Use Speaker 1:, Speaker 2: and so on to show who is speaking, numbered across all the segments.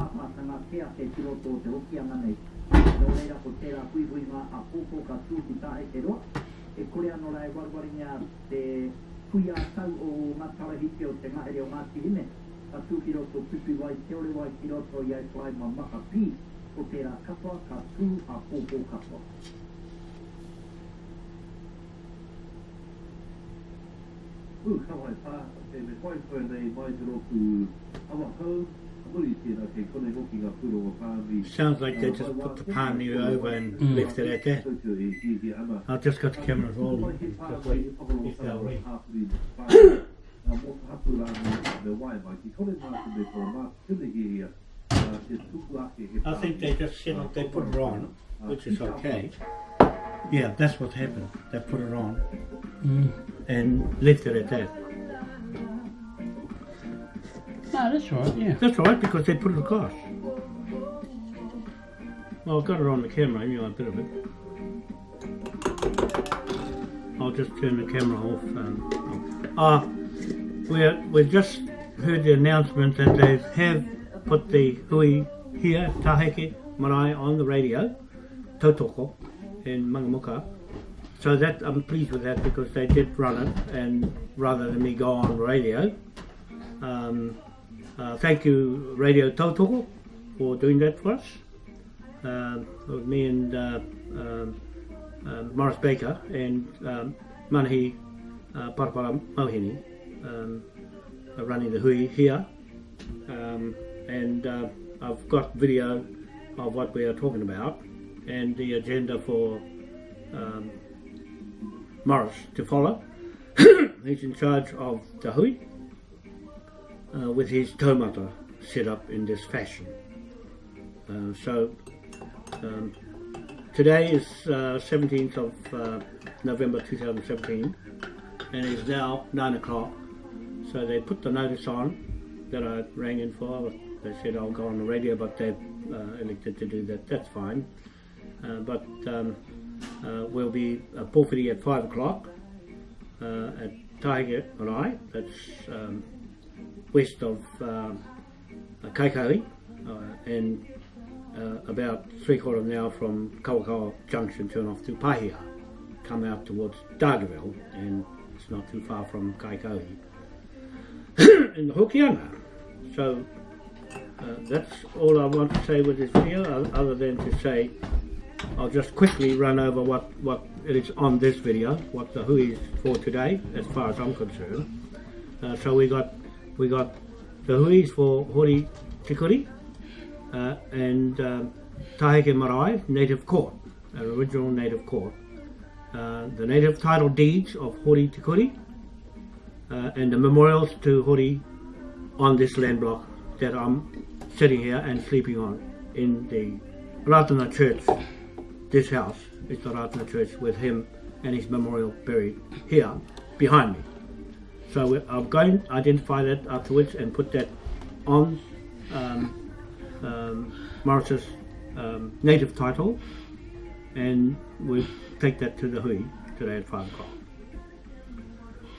Speaker 1: pāpātanga te a te tiroto te hoki ana nei. Nō reira ko tērā kui hui ngā a pōpō ka tūki tā e te roa. E kore anō rai warwaringa te kui a tau o ngā tarahike o te ngahere o ngā tirime. Ka tūki roto pipi wai te ore wai ki roto i ai whai ma maka pī. Ko tērā kapua ka tū a pōpō kapua.
Speaker 2: Ooh, kawai pā, te me koe koe nei mai te roku awa kau, muri tēnā ke kone hoki ngā puro o pāmi.
Speaker 3: Sounds like they just put the pan you over and mm. left it at that.
Speaker 2: I ki ki ama.
Speaker 3: I've just got the cameras rolling.
Speaker 2: Mai he pā
Speaker 3: Just wait.
Speaker 2: i
Speaker 3: If they're
Speaker 2: tāu
Speaker 3: ready.
Speaker 2: hāpuri pā. Nā mō hatu rā me me wai mai, ki kone mā te me kora mā tūne hi ia. nā Te tuku ake he
Speaker 3: I think they just said they put it on, which is okay. Yeah, that's what happened. They put it on and lifted it at that.
Speaker 4: No, that's right, yeah.
Speaker 3: That's right, because they put it across. Well, I've got it on the camera, anyway, a bit of it. I'll just turn the camera off. Um, ah, we're, we've just heard the announcement that they have put the hui here, Taheke Marae, on the radio, Tautoko, in Mangamuka. So that I'm pleased with that because they did run it, and rather than me go on radio, um, uh, thank you, Radio Tautoko, for doing that for us. Uh, me and uh, um, uh, Morris Baker and um, Manahi uh, Parapara Mauhini um, are running the hui here. Um, and uh, I've got video of what we are talking about and the agenda for um, Morris to follow. He's in charge of the hui uh, with his taumata set up in this fashion. Uh, so um, today is uh, 17th of uh, November 2017 and it's now 9 o'clock. So they put the notice on that I rang in for. They said I'll go on the radio, but they've uh, elected to do that. That's fine. Uh, but um, uh, we'll be uh, pōwhiri at 5 o'clock uh, at Tiger Marae. That's um, west of um, Kaikohe uh, and uh, about three quarter of an hour from Kawakawa Junction turn off to Paihia come out towards Dargaville and it's not too far from Kaikohe in the Hokianga so uh, that's all I want to say with this video other than to say I'll just quickly run over what, what it is on this video, what the hui is for today, as far as I'm concerned. Uh, so we got we got the huis for Hori Te Kuri uh, and um, Taheke Marae Native Court, an original native court. Uh, the native title deeds of Hori Te Kuri uh, and the memorials to Hori on this land block that I'm sitting here and sleeping on in the Ratana Church. This house is the Ratana Church with him and his memorial buried here behind me. So I'm going to identify that afterwards and put that on um, um, Morris's um, native title. And we'll take that to the hui today at 5 o'clock.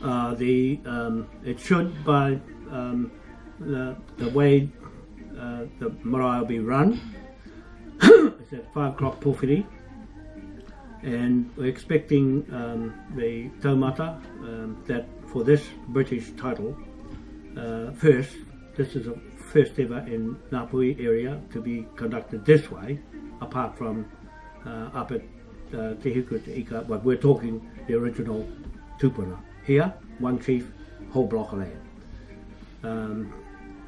Speaker 3: Uh, the um, it should by um, the, the way uh, the marae will be run. Is at 5 o'clock pōwhiri and we're expecting um, the taumata um, that for this British title uh, first this is a first ever in Ngāpuhi area to be conducted this way apart from uh, up at uh, Te Hiku Te Ika but we're talking the original tupuna. Here one chief whole block of land. Um,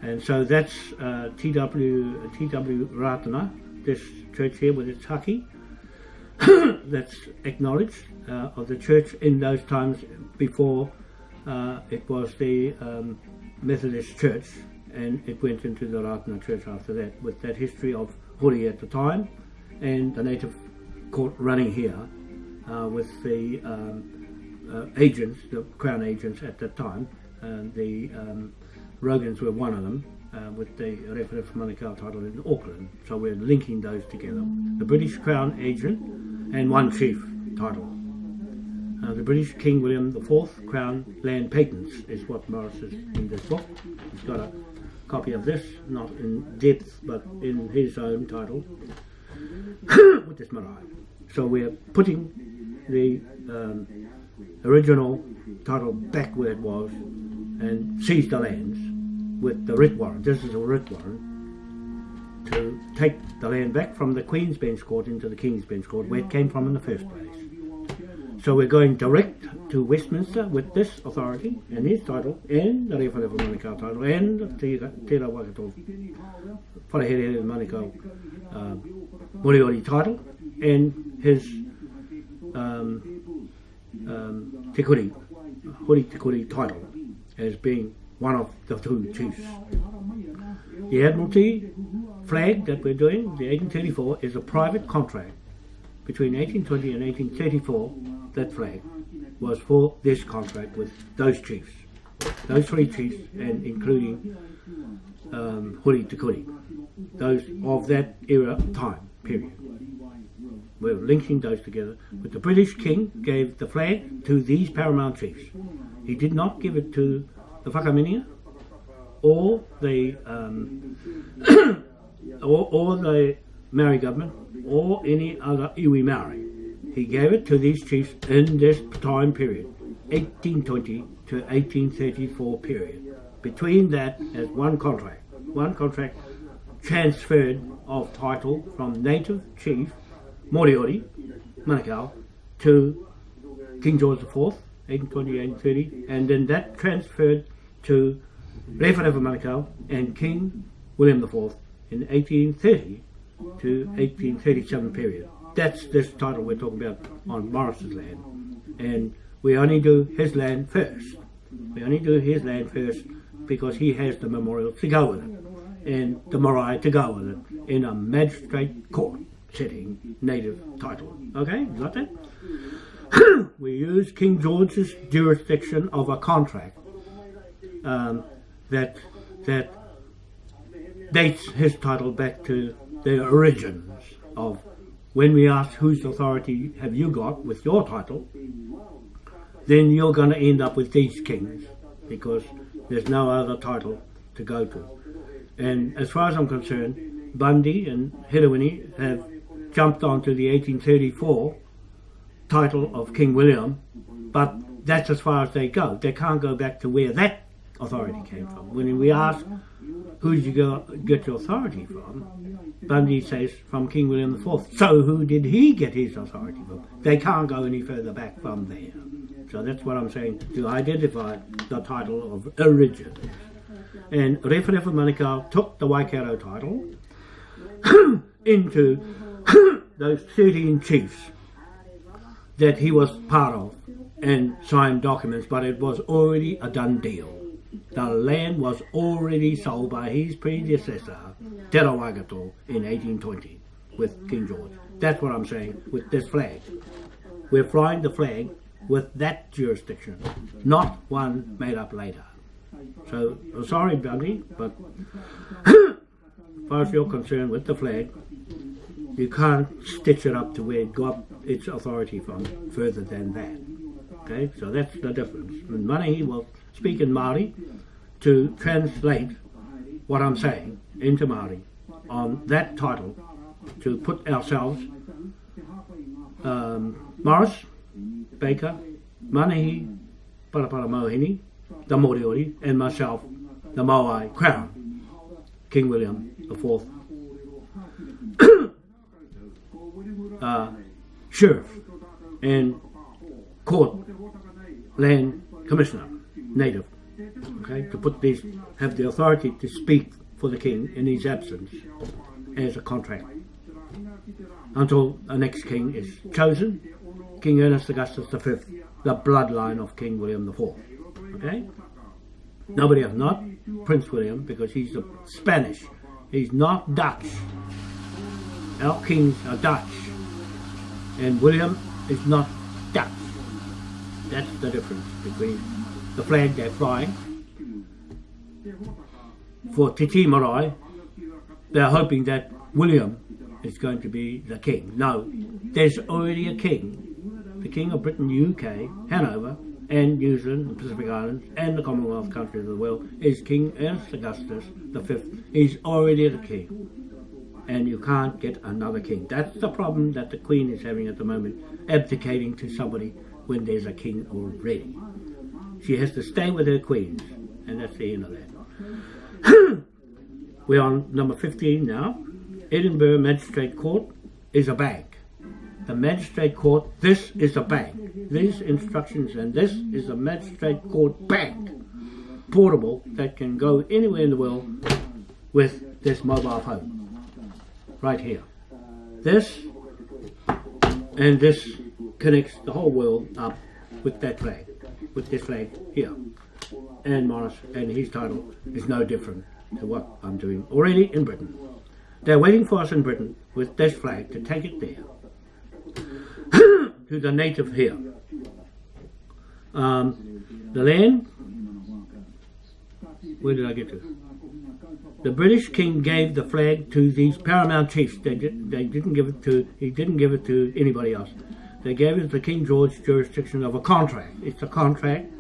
Speaker 3: and so that's uh, TW TW Ratana this church here with its haki that's acknowledged uh, of the church in those times before uh, it was the um, Methodist Church and it went into the Ratana Church after that with that history of Hori at the time and the native court running here uh, with the um, uh, agents, the crown agents at that time. The um, Rogans were one of them uh, with the Rewhare Manukau title in Auckland. So we're linking those together. The British Crown agent and one chief title. Uh, the British King William IV Crown Land Patents is what Morris is in this book. He's got a copy of this, not in depth, but in his own title, with this marae. So we're putting the um, original title back where it was and seize the lands with the writ warrant. This is a writ warrant to take the land back from the Queen's Bench Court into the King's Bench Court where it came from in the first place. So we're going direct to Westminster with this authority and his title and the Rewharewha Manukau title and the Te Ra Waikato Wharehere Manukau uh, title and his um, um, Te Kuri, Hori Te Kuri title as being one of the two chiefs. The Admiralty flag that we're doing, the 1834, is a private contract between 1820 and 1834. That flag was for this contract with those chiefs, those three chiefs, and including um, Hori Te those of that era time period. We're linking those together. But the British King gave the flag to these paramount chiefs. He did not give it to the Whakaminenga or the um, or, or the Maori government or any other iwi Maori. He gave it to these chiefs in this time period, 1820 to 1834 period. Between that, as one contract, one contract transferred of title from native chief Moriori, Manukau, to King George IV, 1820 1830, and then that transferred to Rewharewha Manukau and King William IV in 1830 to 1837 period. That's this title we're talking about on Morris's land. And we only do his land first. We only do his land first because he has the memorial to go with it and the marae to go with it in a magistrate court setting native title. Okay, you got that? we use King George's jurisdiction of a contract um, that that dates his title back to the origins of when we ask whose authority have you got with your title, then you're going to end up with these kings because there's no other title to go to. And as far as I'm concerned, Bundy and Hedowini have jumped onto the 1834 title of King William, but that's as far as they go. They can't go back to where that authority came from. When we ask, who did you go, get your authority from? Bundy says, from King William IV. So who did he get his authority from? They can't go any further back from there. So that's what I'm saying, to identify the title of origin. And Rewharewha Manukau took the Waikato title into those 13 chiefs that he was part of and signed documents, but it was already a done deal. The land was already sold by his predecessor, Te in 1820 with King George. That's what I'm saying with this flag. We're flying the flag with that jurisdiction, not one made up later. So, sorry, Bundy, but as far as you're concerned with the flag, you can't stitch it up to where it got its authority from further than that. Okay, so that's the difference. And Manahi will speak in Māori to translate what I'm saying into Māori on that title to put ourselves, um, Morris, Baker, Manahi, Parapara Mohini, the Moriori, and myself, the Moai Crown, King William IV. Uh, sheriff and court land commissioner, native, okay, to put these, have the authority to speak for the king in his absence as a contract until the next king is chosen, King Ernest Augustus V, the bloodline of King William IV. Okay? Nobody else, not Prince William, because he's Spanish. He's not Dutch. Our kings are Dutch. And William is not Dutch. That's the difference between the flag they're flying. For Te Tii Marae, they're hoping that William is going to be the king. No, there's already a king. The King of Britain, UK, Hanover, and New Zealand, the Pacific Islands, and the Commonwealth countries of the world is King Ernst Augustus V. He's already the king. And you can't get another king. That's the problem that the Queen is having at the moment, abdicating to somebody when there's a king already. She has to stay with her queens, and that's the end of that. We're on number 15 now. Edinburgh Magistrate Court is a bank. The Magistrate Court, this is a bank. These instructions and this is a Magistrate Court bank. Portable that can go anywhere in the world with this mobile phone. Right here. This and this connects the whole world up with that flag, with this flag here. And Morris and his title is no different to what I'm doing already in Britain. They're waiting for us in Britain with this flag to take it there to the native here. Um, the land, where did I get to? The British king gave the flag to these paramount chiefs. They, did, they didn't give it to, he didn't give it to anybody else. They gave it to King George jurisdiction of a contract. It's a contract.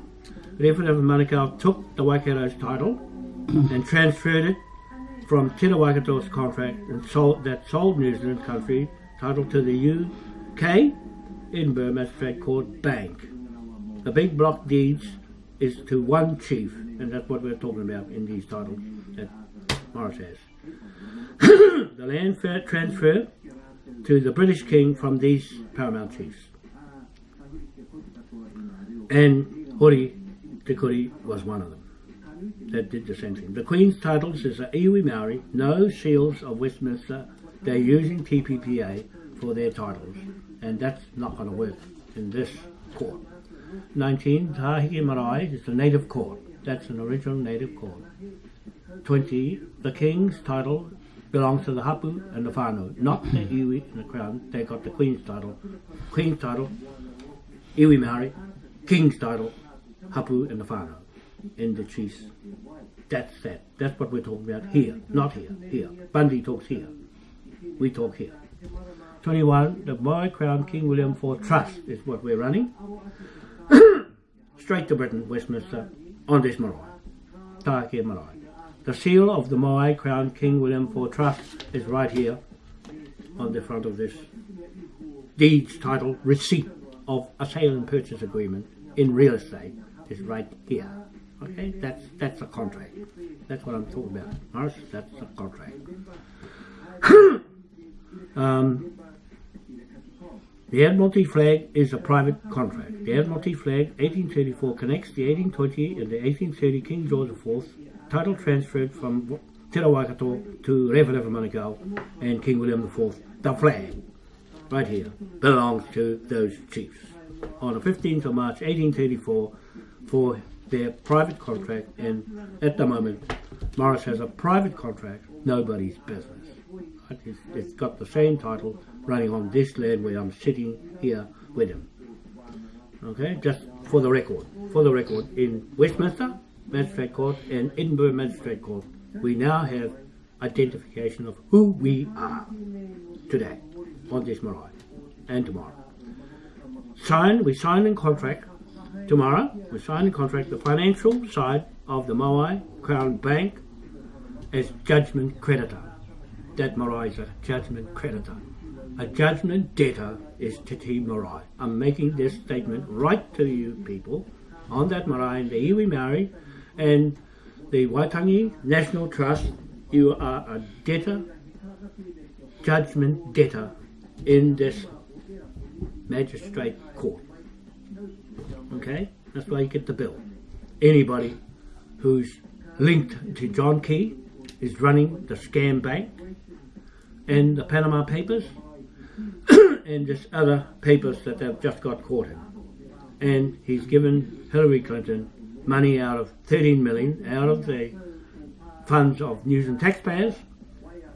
Speaker 3: Rewhare of Manukau took the Waikato's title and transferred it from Te Waikato's contract and sold, that sold New Zealand country title to the UK Edinburgh Magistrate Court Bank. The big block deeds is to one chief, and that's what we're talking about in these titles that Has. the land transfer to the British King from these paramount chiefs. And Hori Te Kuri was one of them that did the same thing. The Queen's titles is a iwi Maori, no seals of Westminster. They're using TPPA for their titles, and that's not going to work in this court. 19, Taheke Marae is the native court. That's an original native court. 20, the King's title belongs to the Hapu and the Whānau, not the iwi and the Crown. They got the Queen's title. Queen's title, iwi Maori, King's title, Hapu and the Whānau in the chiefs. That's that. That's what we're talking about here, not here, here. Bundy talks here. We talk here. 21, the Moai Crown King William IV Trust is what we're running. Straight to Britain, Westminster, on this marae. Tāke marae. The seal of the Moai Crown King William IV Trust is right here on the front of this deeds title receipt of a sale and purchase agreement in real estate is right here. Okay, that's that's a contract. That's what I'm talking about. Morris, that's a contract. um, the Admiralty flag is a private contract. The Admiralty flag 1834 connects the 1820 and the 1830 King George IV title transferred from Te Waikato to Rewharewha Manukau and King William IV. The flag, right here, belongs to those chiefs. On the 15th of March 1834 for their private contract and at the moment Morris has a private contract, nobody's business. It's, it's got the same title running on this land where I'm sitting here with him. Okay, just for the record. For the record, in Westminster Magistrate Court and Edinburgh Magistrate Court, we now have identification of who we are today on this marae and tomorrow. Sign, we sign in contract Tomorrow, we sign a contract, the financial side of the Moai Crown Bank as judgment creditor. That Marae is a judgment creditor. A judgment debtor is Te Tii Marae. I'm making this statement right to you people on that Marae and the Iwi Maori and the Waitangi National Trust. You are a debtor, judgment debtor in this magistrate court. Okay? That's why you get the bill. Anybody who's linked to John Key is running the scam bank and the Panama Papers and just other papers that they've just got caught in. And he's given Hillary Clinton money out of 13 million out of the funds of New Zealand taxpayers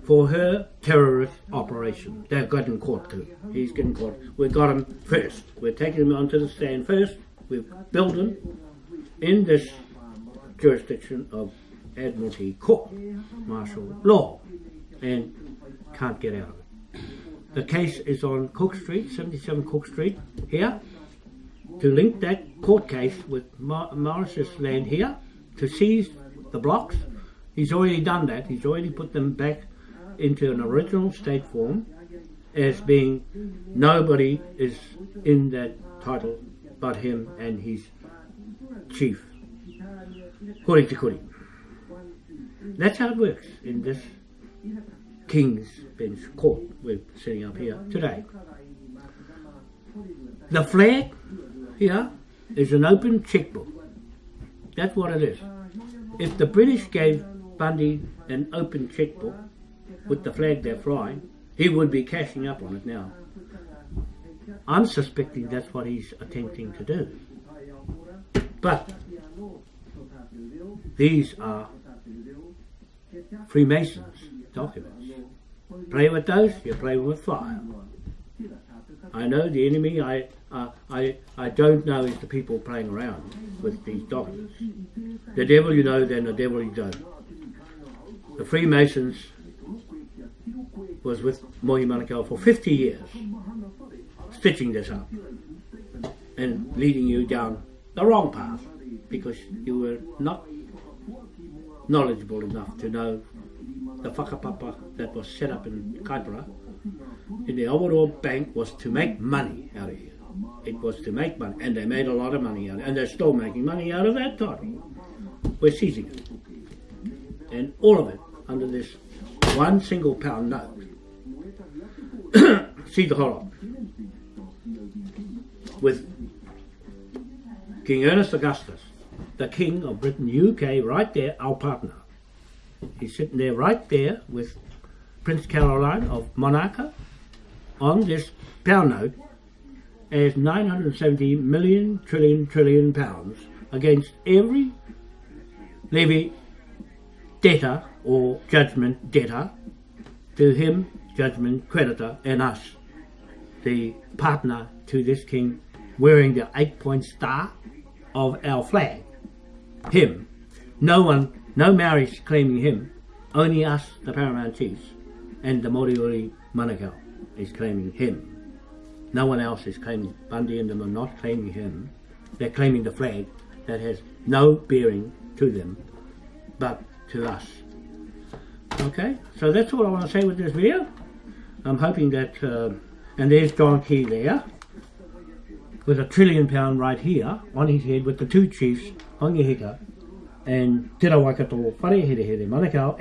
Speaker 3: for her terrorist operation. They've got him caught too. He's getting caught. We've got him first. We're taking him onto the stand first we've built them in this jurisdiction of Admiralty Court, martial law, and can't get out of it. The case is on Cook Street, 77 Cook Street, here, to link that court case with Morris's land here to seize the blocks. He's already done that. He's already put them back into an original state form as being nobody is in that title but him and his chief. Hori te kuri. That's how it works in this King's Bench Court we're sitting up here today. The flag here is an open checkbook. That's what it is. If the British gave Bundy an open checkbook with the flag they're flying, he would be cashing up on it now. I'm suspecting that's what he's attempting to do. But these are Freemasons documents. Play with those, you're playing with fire. I know the enemy I, uh, I, I don't know is the people playing around with these documents. The devil you know, then the devil you don't. The Freemasons was with Mohi Manukau for 50 years, stitching this up and leading you down the wrong path because you were not knowledgeable enough to know the whakapapa that was set up in Kaipara in the overall Bank was to make money out of here. Was to make money, and they made a lot of money out of it, and they're still making money out of that title. We're seizing it. And all of it under this one single pound note. See the horror. With King Ernest Augustus, the King of Britain, UK, right there, our partner. He's sitting there right there with Prince Caroline of Monaco on this pound note as 970 million trillion trillion pounds against every levy debtor or judgment debtor to him, judgment creditor, and us, the partner to this king, wearing the eight point star of our flag. Him. No one, no Maoris claiming him, only us, the paramount chiefs, and the Moriori Manukau is claiming him. No one else is claiming, Bundy and them are not claiming him. They're claiming the flag that has no bearing to them, but to us. Okay, so that's all I want to say with this video. I'm hoping that, uh, and there's John Key there, with a trillion pound right here on his head with the two chiefs, Hongi Hika and Te Rawaikato Whare Here Here Manukau